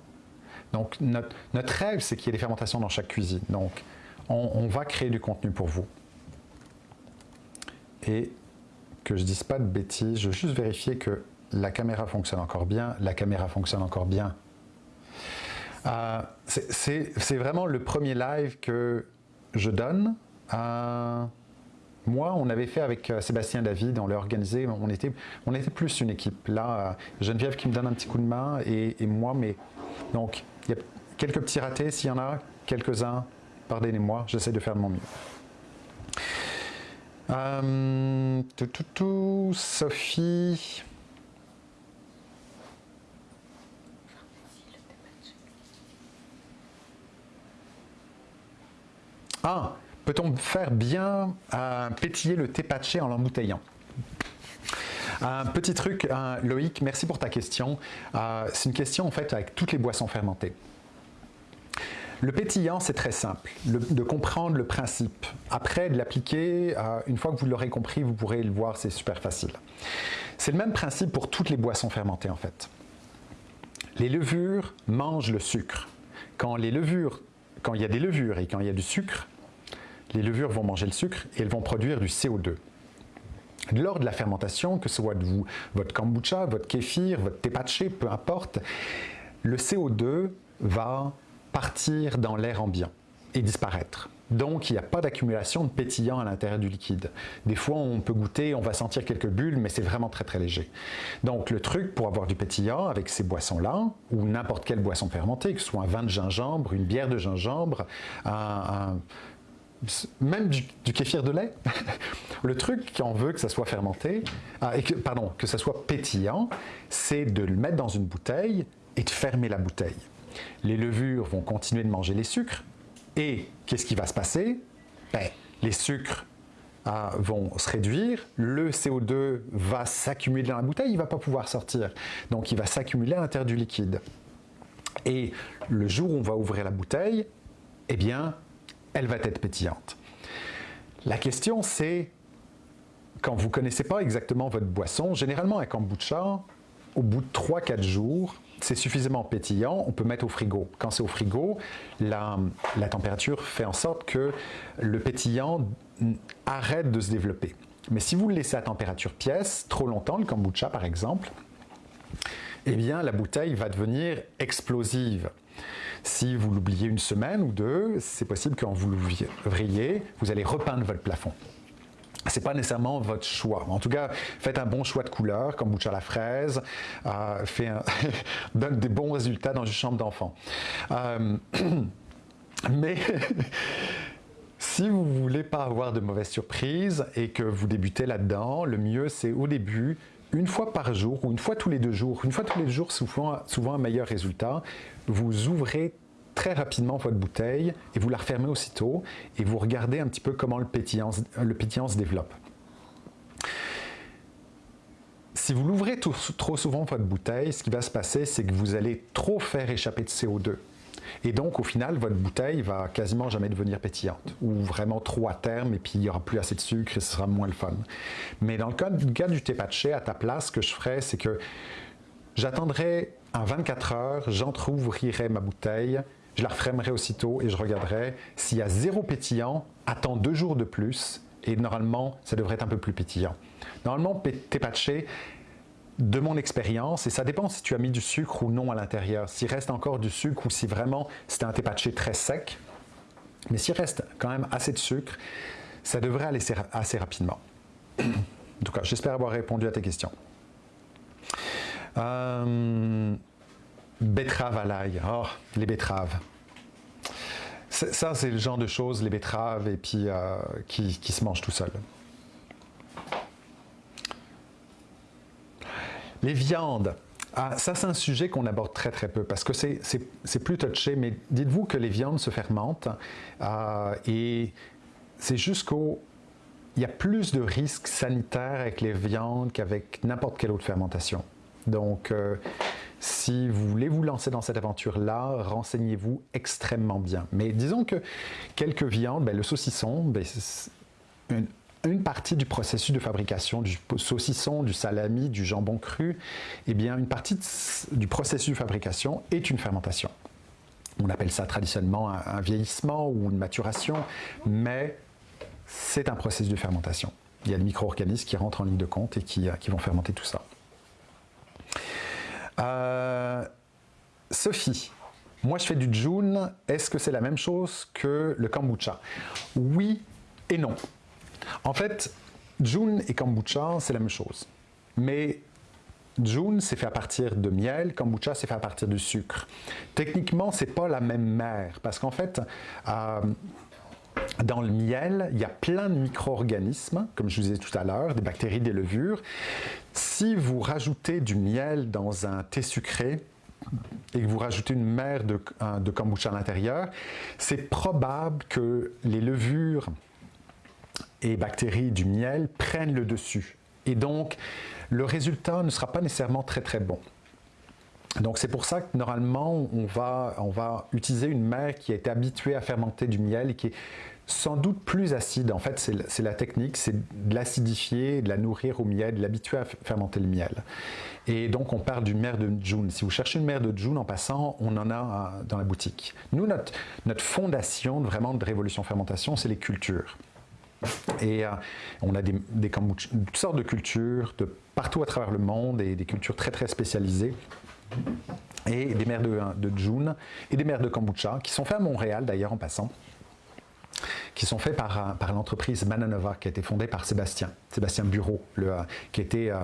Donc, notre, rêve, c'est qu'il y ait des fermentations dans chaque cuisine. Donc, on, va créer du contenu pour vous. Et que je dise pas de bêtises, je veux juste vérifier que la caméra fonctionne encore bien. La caméra fonctionne encore bien. Euh, c'est vraiment le premier live que je donne. Euh, moi, on avait fait avec euh, Sébastien David, on l'a organisé, on était, plus une équipe. Là, Geneviève qui me donne un petit coup de main et, moi, mais donc, il y a quelques petits ratés, s'il y en a quelques-uns, pardonnez-moi, j'essaie de faire de mon mieux. tout, tout, tout, Sophie, Ah, peut-on faire bien euh, pétiller le thé patché en l'embouteillant? Un petit truc, euh, Loïc, merci pour ta question. Euh, c'est une question en fait avec toutes les boissons fermentées. Le pétillant, c'est très simple, de comprendre le principe. Après, de l'appliquer, une fois que vous l'aurez compris, vous pourrez le voir, c'est super facile. C'est le même principe pour toutes les boissons fermentées en fait. Les levures mangent le sucre. Quand les levures, quand il y a des levures et quand il y a du sucre, les levures vont manger le sucre et elles vont produire du CO2. Lors de la fermentation, que ce soit votre kombucha, votre kéfir, votre tepache, peu importe, le CO2 va partir dans l'air ambiant et disparaître. Donc, il n'y a pas d'accumulation de pétillant à l'intérieur du liquide. Des fois, on peut goûter, on va sentir quelques bulles, mais c'est vraiment très très léger. Donc, le truc pour avoir du pétillant avec ces boissons-là, ou n'importe quelle boisson fermentée, que ce soit un vin de gingembre, une bière de gingembre, un même du, kéfir de lait. le truc qui en veut que ça soit fermenté, ah, et pardon, que ça soit pétillant, c'est de le mettre dans une bouteille et de fermer la bouteille. Les levures vont continuer de manger les sucres et qu'est-ce qui va se passer? Ben, Les sucres ah, vont se réduire, le CO2 va s'accumuler dans la bouteille, il ne va pas pouvoir sortir. Donc il va s'accumuler à l'intérieur du liquide. Et le jour où on va ouvrir la bouteille, eh bien, elle va être pétillante. La question c'est, quand vous ne connaissez pas exactement votre boisson, généralement un kombucha, au bout de 3-4 jours, c'est suffisamment pétillant, on peut mettre au frigo. Quand c'est au frigo, la, température fait en sorte que le pétillant arrête de se développer. Mais si vous le laissez à température pièce trop longtemps, le kombucha par exemple, eh bien la bouteille va devenir explosive. Si vous l'oubliez une semaine ou deux, c'est possible quand vous l'ouvriez, vous allez repeindre votre plafond. Ce n'est pas nécessairement votre choix. En tout cas, faites un bon choix de couleur, comme à la fraise, euh, donne des bons résultats dans une chambre d'enfant. Euh, mais si vous voulez pas avoir de mauvaises surprises et que vous débutez là-dedans, le mieux c'est au début une fois par jour ou une fois tous les deux jours, une fois tous les jours, souvent, souvent un meilleur résultat, vous ouvrez très rapidement votre bouteille et vous la refermez aussitôt et vous regardez un petit peu comment le pétillant, le pétillant se développe. Si vous l'ouvrez trop souvent votre bouteille, ce qui va se passer, c'est que vous allez trop faire échapper de CO2. Et donc, au final, votre bouteille va quasiment jamais devenir pétillante, ou vraiment trop à terme, et puis il n'y aura plus assez de sucre et ce sera moins le fun. Mais dans le cas, du thé patché, à ta place, ce que je ferais, c'est que j'attendrai en 24 heures, j'entrouvrirai ma bouteille, je la refermerai aussitôt et je regarderai s'il y a zéro pétillant, attends deux jours de plus et normalement, ça devrait être un peu plus pétillant. Normalement, thé patché, de mon expérience, et ça dépend si tu as mis du sucre ou non à l'intérieur, s'il reste encore du sucre ou si vraiment c'était un thé très sec, mais s'il reste quand même assez de sucre, ça devrait aller assez rapidement. en tout cas, j'espère avoir répondu à tes questions. Euh, à l'ail, oh, les betteraves. ça, c'est le genre de choses, les betteraves, et puis euh, qui, se mangent tout seul. Les viandes. Ah, ça, c'est un sujet qu'on aborde très très peu parce que c'est plus touché, mais dites-vous que les viandes se fermentent euh, et c'est jusqu'au... Il y a plus de risques sanitaires avec les viandes qu'avec n'importe quelle autre fermentation. Donc, euh, si vous voulez vous lancer dans cette aventure-là, renseignez-vous extrêmement bien. Mais disons que quelques viandes, ben, le saucisson, ben, une, une, partie du processus de fabrication du saucisson, du salami, du jambon cru, eh bien une partie du processus de fabrication est une fermentation. On appelle ça traditionnellement un, vieillissement ou une maturation, mais c'est un processus de fermentation. Il y a des micro-organismes qui rentrent en ligne de compte et qui vont fermenter tout ça. Euh, Sophie, moi je fais du June, est-ce que c'est la même chose que le kombucha? Oui et non. En fait, June et kombucha, c'est la même chose. Mais June, c'est fait à partir de miel, kombucha, c'est fait à partir de sucre. Techniquement, c'est pas la même mer, parce qu'en fait, euh, dans le miel, il y a plein de micro-organismes, comme je vous disais tout à l'heure, des bactéries, des levures. Si vous rajoutez du miel dans un thé sucré, et que vous rajoutez une mer de, de kombucha à l'intérieur, c'est probable que les levures et bactéries du miel prennent le dessus. Et donc, le résultat ne sera pas nécessairement très très bon. Donc c'est pour ça que normalement on va, on va utiliser une mer qui a été habituée à fermenter du miel et qui est sans doute plus acide. En fait, c'est la technique, c'est de l'acidifier, de la nourrir au miel, de l'habituer à fermenter le miel. Et donc, on parle d'une mer de June. Si vous cherchez une mer de June, en passant, on en a dans la boutique. Nous, notre, notre fondation vraiment de Révolution Fermentation, c'est les cultures. Et euh, on a des, des toutes sortes de cultures de partout à travers le monde et des cultures très très spécialisées et des mers de, de June et des mers de kombucha qui sont faits à Montréal d'ailleurs en passant qui sont faits par, l'entreprise Mananova, qui a été fondée par Sébastien, Sébastien Bureau, euh, qui était euh,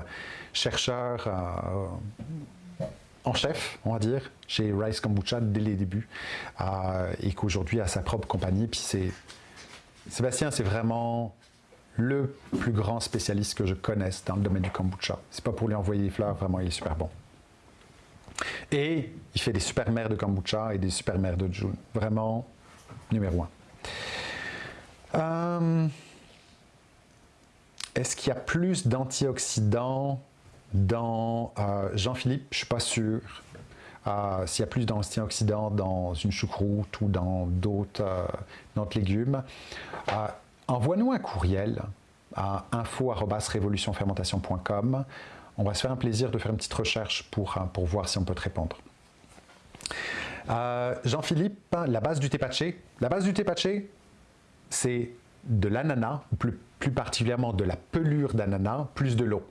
chercheur en chef, on va dire, chez Rice Kombucha dès les débuts, et qu'aujourd'hui a sa propre compagnie. Puis c'est Sébastien, c'est vraiment le plus grand spécialiste que je connaisse dans le domaine du kombucha. C'est pas pour lui envoyer des fleurs, vraiment, il est super bon. Et il fait des super mères de kombucha et des super mères de June. Vraiment, numéro un. Euh, est-ce qu'il y a plus d'antioxydants dans euh, Jean-Philippe? Je ne suis pas sûr. Euh, s'il y a plus d'antioxydants dans une choucroute ou dans d'autres légumes, envoie-nous un courriel à info.révolutionfermentation.com. On va se faire un plaisir de faire une petite recherche pour, pour voir si on peut te répondre. Jean-Philippe, la base du thé patché. La base du thé patché, c'est de l'ananas, plus, plus particulièrement de la pelure d'ananas, plus de l'eau.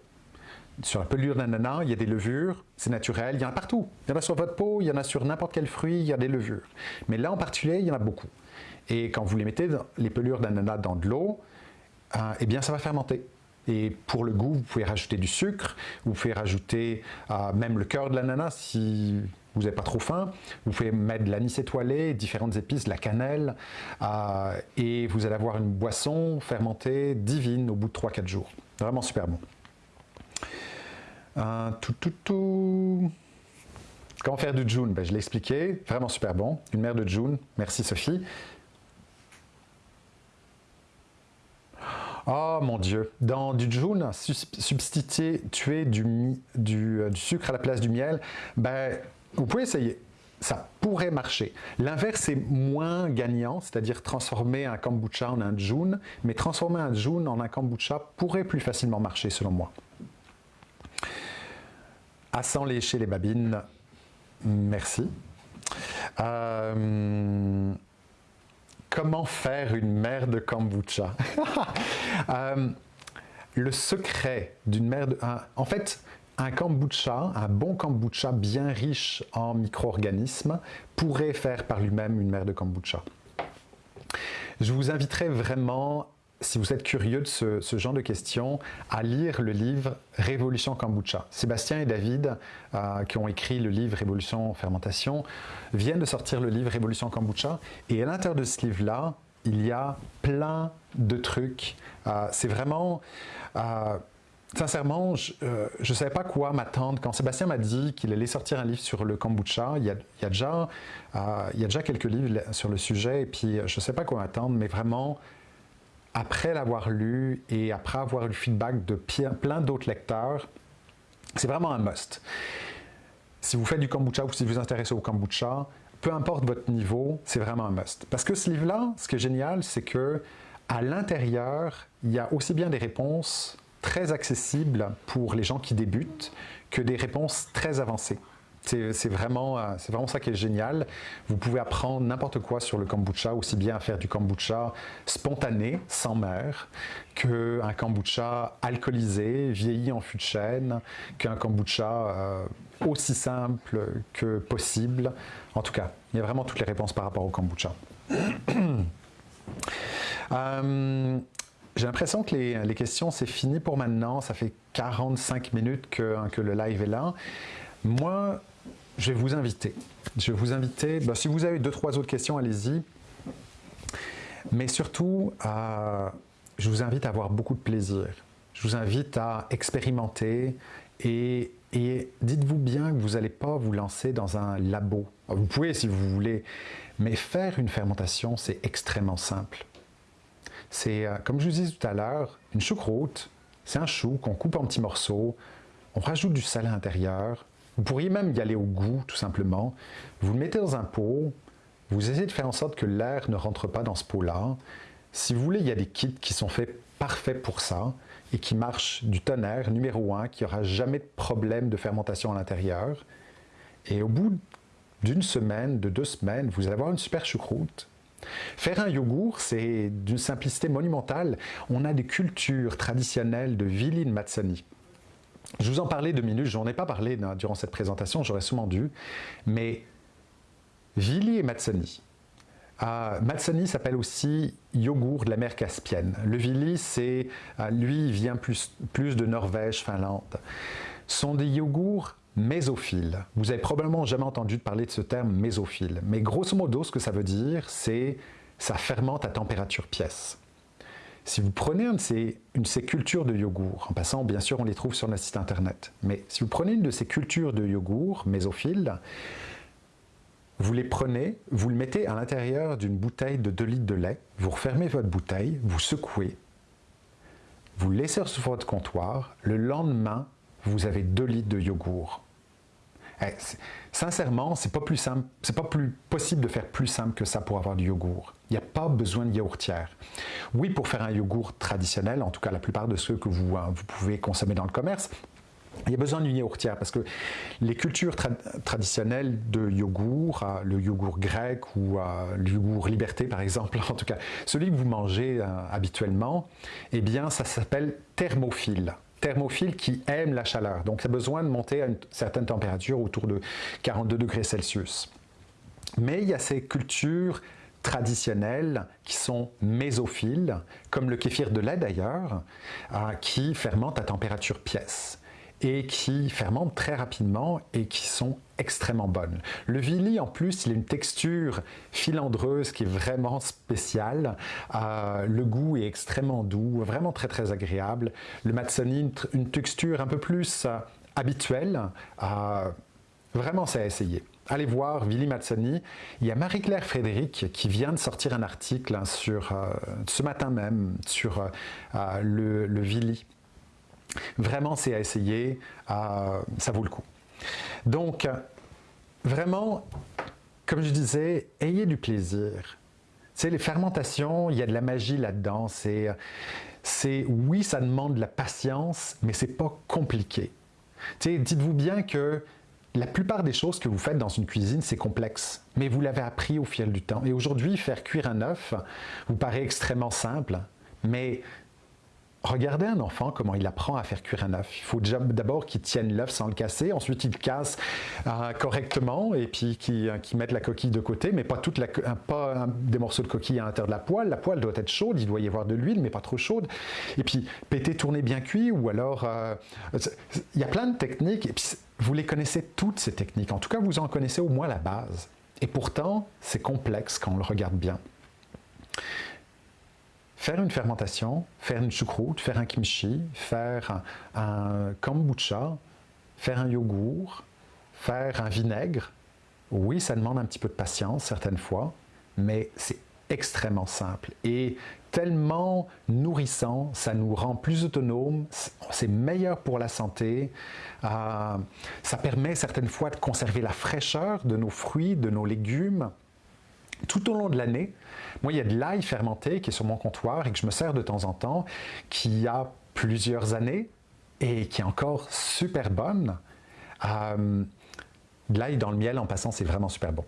Sur la pelure d'ananas, il y a des levures, c'est naturel, il y en a partout. Il y en a sur votre peau, il y en a sur n'importe quel fruit, il y a des levures. Mais là en particulier, il y en a beaucoup. Et quand vous les mettez, les pelures d'ananas dans de l'eau, euh, eh bien ça va fermenter. Et pour le goût, vous pouvez rajouter du sucre, vous pouvez rajouter euh, même le cœur de l'ananas si vous n'avez pas trop faim. Vous pouvez mettre de l'anis étoilé, différentes épices, de la cannelle, euh, et vous allez avoir une boisson fermentée divine au bout de 3-4 jours. Vraiment super bon. Euh, tout, tout, tout. Comment faire du June? Ben, Je l'ai expliqué, vraiment super bon. Une mère de June, merci Sophie. Oh mon Dieu, dans du June, substituer du, du, euh, du, sucre à la place du miel, ben, vous pouvez essayer. Ça pourrait marcher. L'inverse est moins gagnant, c'est-à-dire transformer un kombucha en un june, mais transformer un june en un kombucha pourrait plus facilement marcher selon moi. À sans lécher les babines, merci. Euh, comment faire une mère de kombucha? Euh, Le secret d'une mère de... en fait, un kombucha, un bon kombucha bien riche en micro-organismes, pourrait faire par lui-même une mère de kombucha. Je vous inviterai vraiment si vous êtes curieux de ce, genre de questions, à lire le livre Révolution Kombucha. Sébastien et David, euh, qui ont écrit le livre Révolution Fermentation, viennent de sortir le livre Révolution Kombucha. Et à l'intérieur de ce livre-là, il y a plein de trucs. Euh, c'est vraiment... Euh, sincèrement, je ne savais pas quoi m'attendre. Quand Sébastien m'a dit qu'il allait sortir un livre sur le kombucha, il y a, déjà, il y a déjà quelques livres sur le sujet, et puis je ne sais pas quoi m'attendre, mais vraiment, après l'avoir lu et après avoir eu le feedback de plein d'autres lecteurs, c'est vraiment un must. Si vous faites du kombucha ou si vous vous intéressez au kombucha, peu importe votre niveau, c'est vraiment un must. Parce que ce livre-là, ce qui est génial, c'est que à l'intérieur, il y a aussi bien des réponses très accessibles pour les gens qui débutent que des réponses très avancées. C'est vraiment, euh, vraiment ça qui est génial. Vous pouvez apprendre n'importe quoi sur le kombucha, aussi bien à faire du kombucha spontané, sans mer, qu'un kombucha alcoolisé, vieilli en fût de chêne, qu'un kombucha euh, aussi simple que possible. En tout cas, il y a vraiment toutes les réponses par rapport au kombucha. Euh, j'ai l'impression que les, questions, c'est fini pour maintenant. Ça fait 45 minutes que, que le live est là. Moi, je vais vous inviter. Je vous inviter, ben, si vous avez deux, trois autres questions, allez-y. Mais surtout, euh, je vous invite à avoir beaucoup de plaisir. Je vous invite à expérimenter et, et dites-vous bien que vous n'allez pas vous lancer dans un labo. Vous pouvez si vous voulez, mais faire une fermentation, c'est extrêmement simple. C'est, euh, comme je vous disais tout à l'heure, une choucroute, c'est un chou qu'on coupe en petits morceaux, on rajoute du sel à l'intérieur, vous pourriez même y aller au goût, tout simplement. Vous le mettez dans un pot, vous essayez de faire en sorte que l'air ne rentre pas dans ce pot-là. Si vous voulez, il y a des kits qui sont faits parfaits pour ça et qui marchent du tonnerre, numéro un, qui aura jamais de problème de fermentation à l'intérieur. Et au bout d'une semaine, de deux semaines, vous allez avoir une super choucroute. Faire un yogourt, c'est d'une simplicité monumentale. On a des cultures traditionnelles de Viline Matsani. Je vous en parlais deux minutes, je n'en ai pas parlé durant cette présentation, j'aurais sûrement dû, mais Vili et Matsani. Euh, Matsani s'appelle aussi yogourt de la mer Caspienne. Le Vili, c'est, euh, lui, vient plus, plus de Norvège, Finlande. Ce sont des yogourts mésophiles. Vous avez probablement jamais entendu parler de ce terme mésophile, mais grosso modo, ce que ça veut dire, c'est ça fermente à température pièce. Si vous prenez une de, ces, cultures de yogourt, en passant, bien sûr, on les trouve sur notre site internet, mais si vous prenez une de ces cultures de yogourt mésophiles, vous les prenez, vous le mettez à l'intérieur d'une bouteille de 2 litres de lait, vous refermez votre bouteille, vous secouez, vous laissez sur votre comptoir, le lendemain, vous avez 2 litres de yogourt. Eh, sincèrement, c'est pas plus simple, pas plus possible de faire plus simple que ça pour avoir du yogourt. Il n'y a pas besoin de yaourtière. Oui, pour faire un yogourt traditionnel, en tout cas la plupart de ceux que vous, euh, vous pouvez consommer dans le commerce, il y a besoin d'une yaourtière parce que les cultures traditionnelles de yogourt, euh, le yogourt grec ou euh, le yogourt liberté par exemple, en tout cas celui que vous mangez habituellement, eh bien ça s'appelle thermophile thermophile qui aime la chaleur. Donc, ça a besoin de monter à une certaine température, autour de 42 degrés Celsius. Mais il y a ces cultures traditionnelles qui sont mésophiles, comme le kéfir de lait d'ailleurs, euh, qui fermentent à température pièce et qui fermentent très rapidement et qui sont extrêmement bonnes. Le Vili, en plus, il a une texture filandreuse qui est vraiment spéciale. Euh, le goût est extrêmement doux, vraiment très très agréable. Le Matsoni, une, texture un peu plus euh, habituelle. Vraiment, c'est à essayer. Allez voir Vili Matsoni. Il y a Marie-Claire Frédéric qui vient de sortir un article hein, sur, ce matin même sur le, le Vili Vraiment, c'est à essayer, euh, ça vaut le coup. Donc, vraiment, comme je disais, ayez du plaisir. C'est les fermentations, il y a de la magie là-dedans. C'est, oui, ça demande de la patience, mais c'est pas compliqué. Dites-vous bien que la plupart des choses que vous faites dans une cuisine, c'est complexe, mais vous l'avez appris au fil du temps. Et aujourd'hui, faire cuire un œuf vous paraît extrêmement simple, mais Regardez un enfant, comment il apprend à faire cuire un œuf. Il faut d'abord qu'il tienne l'œuf sans le casser, ensuite il le casse euh, correctement et puis qu'il euh, mette la coquille de côté, mais pas, toute pas des morceaux de coquille à l'intérieur de la poêle. La poêle doit être chaude, il doit y avoir de l'huile, mais pas trop chaude. Et puis péter, tourner bien cuit, ou alors... Euh, il y a plein de techniques, et puis vous les connaissez toutes ces techniques. En tout cas, vous en connaissez au moins la base. Et pourtant, c'est complexe quand on le regarde bien. Faire une fermentation, faire une choucroute, faire un kimchi, faire un, kombucha, faire un yogourt, faire un vinaigre, oui, ça demande un petit peu de patience certaines fois, mais c'est extrêmement simple et tellement nourrissant, ça nous rend plus autonomes, c'est meilleur pour la santé, euh, ça permet certaines fois de conserver la fraîcheur de nos fruits, de nos légumes, tout au long de l'année, moi, il y a de l'ail fermenté qui est sur mon comptoir et que je me sers de temps en temps, qui a plusieurs années et qui est encore super bonne. Euh, de l'ail dans le miel, en passant, c'est vraiment super bon.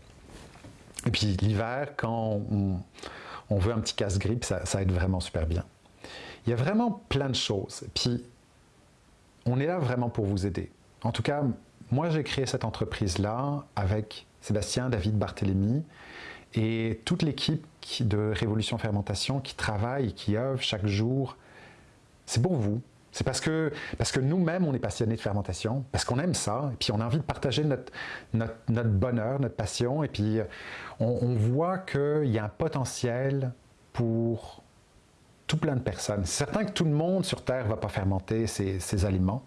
Et puis l'hiver, quand on, veut un petit casse-grippe, ça, ça aide vraiment super bien. Il y a vraiment plein de choses. Puis, on est là vraiment pour vous aider. En tout cas, moi, j'ai créé cette entreprise-là avec Sébastien, David, Barthélémy, et toute l'équipe de Révolution Fermentation qui travaille et qui œuvre chaque jour, c'est pour vous. C'est parce que, parce que nous-mêmes, on est passionnés de fermentation, parce qu'on aime ça, et puis on a envie de partager notre, notre, bonheur, notre passion, et puis on, voit qu'il y a un potentiel pour tout plein de personnes. C'est certain que tout le monde sur Terre ne va pas fermenter ses aliments,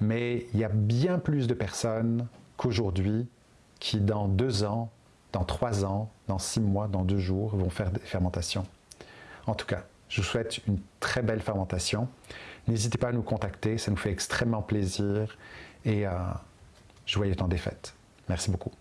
mais il y a bien plus de personnes qu'aujourd'hui qui, dans deux ans, dans trois ans, dans six mois, dans deux jours, vont faire des fermentations. En tout cas, je vous souhaite une très belle fermentation. N'hésitez pas à nous contacter, ça nous fait extrêmement plaisir et euh, joyeux temps des fêtes. Merci beaucoup.